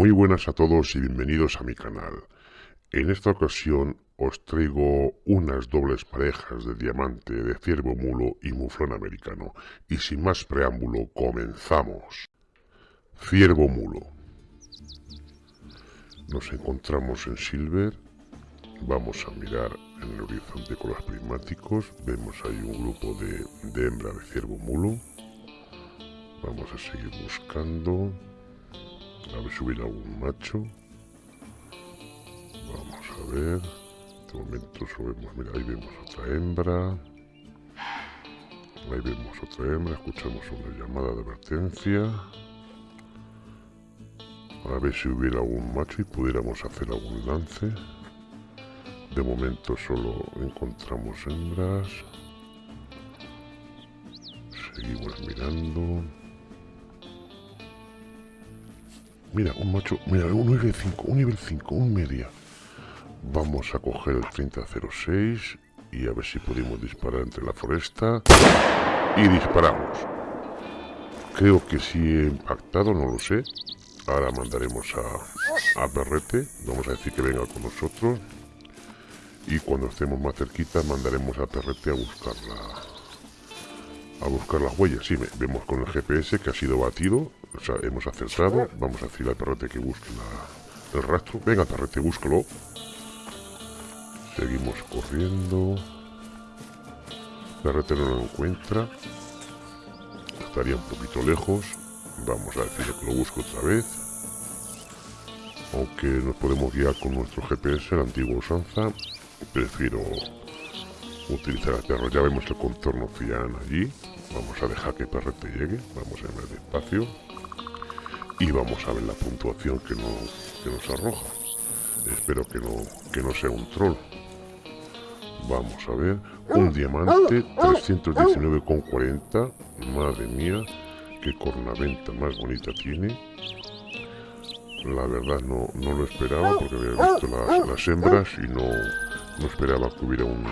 Muy buenas a todos y bienvenidos a mi canal. En esta ocasión os traigo unas dobles parejas de diamante de ciervo mulo y muflón americano. Y sin más preámbulo, comenzamos. Ciervo mulo. Nos encontramos en Silver. Vamos a mirar en el horizonte con los prismáticos. Vemos ahí un grupo de, de hembra de ciervo mulo. Vamos a seguir buscando. A ver si hubiera algún macho. Vamos a ver. Este momento subimos. Mira, ahí vemos otra hembra. Ahí vemos otra hembra. Escuchamos una llamada de advertencia. A ver si hubiera algún macho y pudiéramos hacer algún lance. De momento solo encontramos hembras. Seguimos mirando. Mira, un macho, mira, un nivel 5, un nivel 5, un media. Vamos a coger el 3006 y a ver si podemos disparar entre la foresta. Y disparamos. Creo que sí he impactado, no lo sé. Ahora mandaremos a, a Perrete. Vamos a decir que venga con nosotros. Y cuando estemos más cerquita mandaremos a Perrete a buscarla a buscar las huellas. Sí, vemos con el GPS que ha sido batido. Hemos acertado. Vamos a decirle al perrete que busque el rastro. Venga, perrete, búscalo. Seguimos corriendo. Perrete no lo encuentra. Estaría un poquito lejos. Vamos a decirle que lo busque otra vez. Aunque nos podemos guiar con nuestro GPS, la antigua usanza, prefiero utilizar el perro. Ya vemos el contorno cian allí. Vamos a dejar que Perrete llegue. Vamos a ir despacio. Y vamos a ver la puntuación que, nos arroja. Espero que no, que no sea un troll. Vamos a ver. Un diamante, 319,40. Madre mía, qué cornaventa más bonita tiene. La verdad no, no lo esperaba porque había visto las, las hembras y no, no esperaba que hubiera un,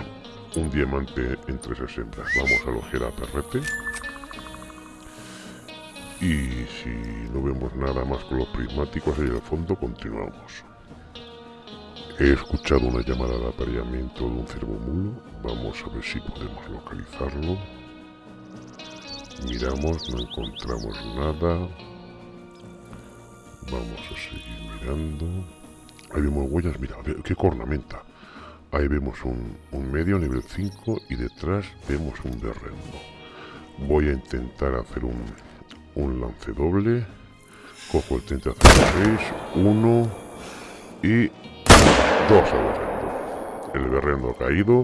un diamante entre esas hembras. Vamos a loger a Perrete. Y si no vemos nada más con los prismáticos ahí al fondo, continuamos. He escuchado una llamada de apareamiento de un ciervo mulo. Vamos a ver si podemos localizarlo. Miramos, no encontramos nada. Vamos a seguir mirando. Ahí vemos huellas, mira, qué cornamenta. Ahí vemos un, medio nivel 5 y detrás vemos un berrendo. Voy a intentar hacer un, un lance doble. Cojo el 3006, 1 y 2 al berrendo. El berrendo ha caído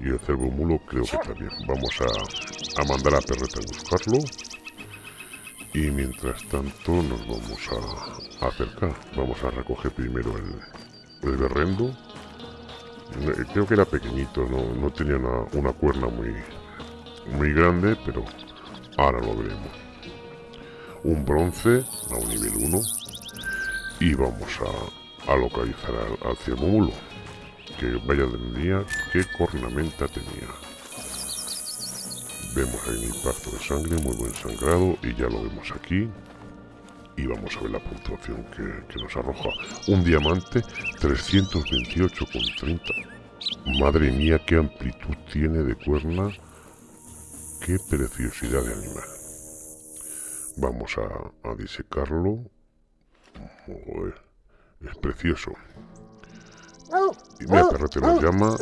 y el cervo mulo creo que también. Vamos a, a mandar a Perrete a buscarlo. Y mientras tanto nos vamos a, acercar. Vamos a recoger primero el, el berrendo creo que era pequeñito, no, tenía una, cuerna muy, muy grande, pero ahora lo veremos. Un bronce a un nivel 1 y vamos a, localizar al, al mulo. Que vaya de día, qué cornamenta tenía. Vemos ahí un impacto de sangre, muy buen sangrado y ya lo vemos aquí y vamos a ver la puntuación que, nos arroja. Un diamante 328,30. Madre mía, qué amplitud tiene de cuerna. Qué preciosidad de animal. Vamos a, disecarlo. es precioso. Y mira, perrete nos llama.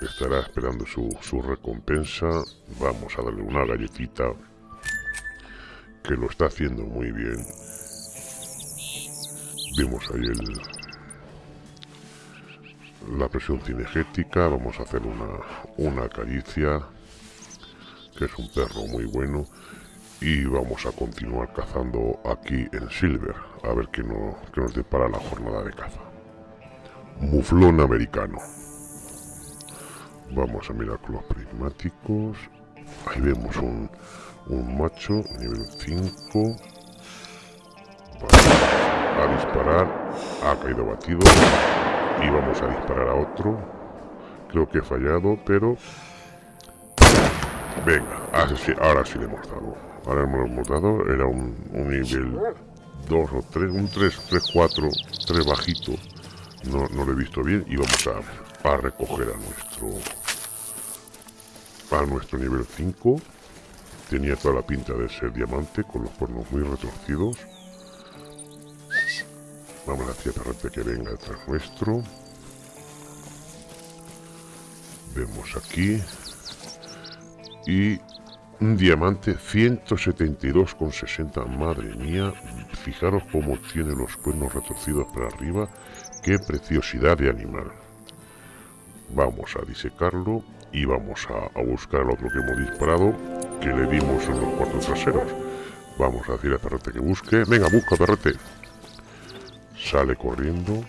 Estará esperando su, su recompensa. Vamos a darle una galletita. Que lo está haciendo muy bien. Vemos ahí el, la presión cinegética. Vamos a hacer una, una caricia, que es un perro muy bueno. Y vamos a continuar cazando aquí en Silver, a ver qué, no, qué nos depara la jornada de caza. Muflón americano. Vamos a mirar con los prismáticos. Ahí vemos un, un macho, nivel 5 a disparar. Ha caído batido. Y vamos a disparar a otro. Creo que he fallado, pero... Venga, ahora sí, ahora sí le hemos dado. Ahora hemos dado. Era un, nivel dos o tres, un 3, 3, 4, 3 bajito. No, no lo he visto bien y vamos a, a recoger a nuestro a nuestro nivel 5. Tenía toda la pinta de ser diamante con los cuernos muy retorcidos. Vamos a perrete que venga detrás nuestro. Vemos aquí. Y un diamante 172,60. Madre mía, fijaros cómo tiene los cuernos retorcidos para arriba. Qué preciosidad de animal. Vamos a disecarlo y vamos a, buscar al otro que hemos disparado, que le dimos en los cuartos traseros. Vamos a decir a Perrete que busque. Venga, busca, Perrete. Sale corriendo.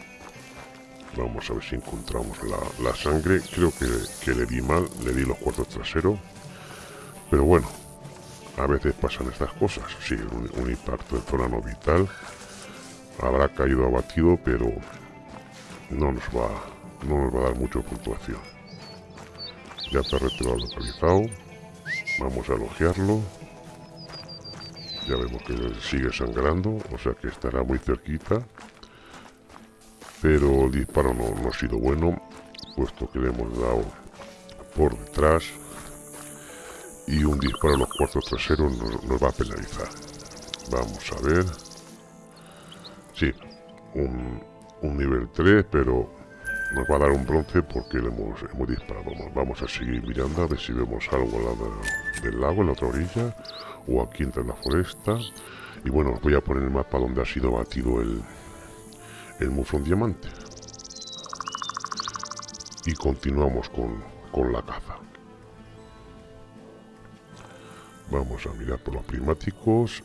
Vamos a ver si encontramos la, sangre. Creo que, que, le di mal, le di los cuartos traseros. Pero bueno, a veces pasan estas cosas. Sí, un, impacto en zona no vital. Habrá caído abatido, pero no nos va, no nos va a dar mucha puntuación. Ya Perrete lo ha localizado. Vamos a elogiarlo. Ya vemos que sigue sangrando, o sea que estará muy cerquita. Pero el disparo no, no ha sido bueno, puesto que le hemos dado por detrás y un disparo a los cuartos traseros nos, va a penalizar. Vamos a ver. Sí, un, nivel 3, pero nos va a dar un bronce porque le hemos, hemos disparado. Vamos, a seguir mirando a ver si vemos algo al lado del lago, en la otra orilla, o aquí entre la foresta. Y bueno, os voy a poner el mapa donde ha sido batido el, el muflón diamante. Y continuamos con, con la caza. Vamos a mirar por los primáticos.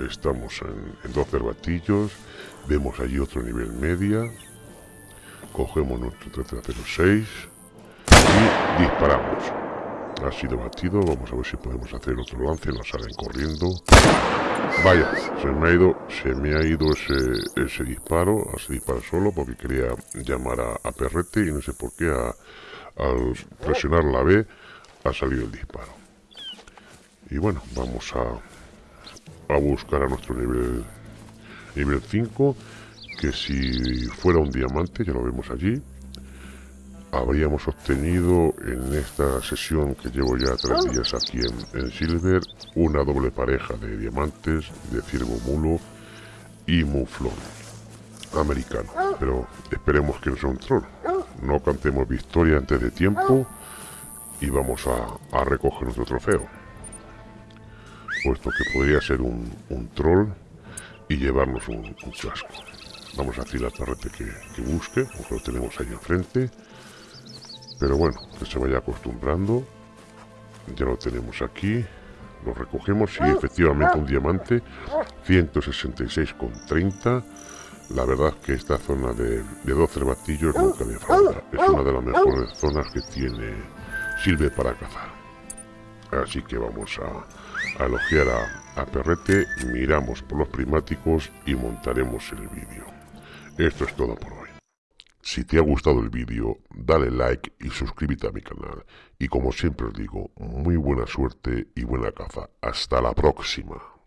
Estamos en, dos cervatillos. Vemos allí otro nivel media. Cogemos nuestro 1306 y disparamos. Ha sido batido. Vamos a ver si podemos hacer otro lance. Nos salen corriendo. Vaya, se me ha ido, se me ha ido ese, ese disparo, ese disparo solo porque quería llamar a, Perrete y no sé por qué al presionar la B ha salido el disparo. Y bueno, vamos a, a buscar a nuestro nivel, nivel 5, que si fuera un diamante, ya lo vemos allí, habríamos obtenido en esta sesión que llevo ya tres días aquí en, en Silver, una doble pareja de diamantes de ciervo mulo y muflón americano. Pero esperemos que no sea un troll. No cantemos victoria antes de tiempo y vamos a, a recoger nuestro trofeo puesto que podría ser un, troll y llevarnos un, chasco. Vamos a decirle al perrete que, busque, porque lo tenemos ahí enfrente. Pero bueno, que se vaya acostumbrando. Ya lo tenemos aquí. Lo recogemos y efectivamente un diamante 166,30. La verdad que esta zona de, de 12 batillos nunca me falta. Es una de las mejores zonas que tiene Silve para cazar. Así que vamos a, a elogiar a, Perrete, miramos por los primáticos y montaremos el vídeo. Esto es todo por hoy. Si te ha gustado el vídeo, dale like y suscríbete a mi canal. Y como siempre os digo, muy buena suerte y buena caza. Hasta la próxima.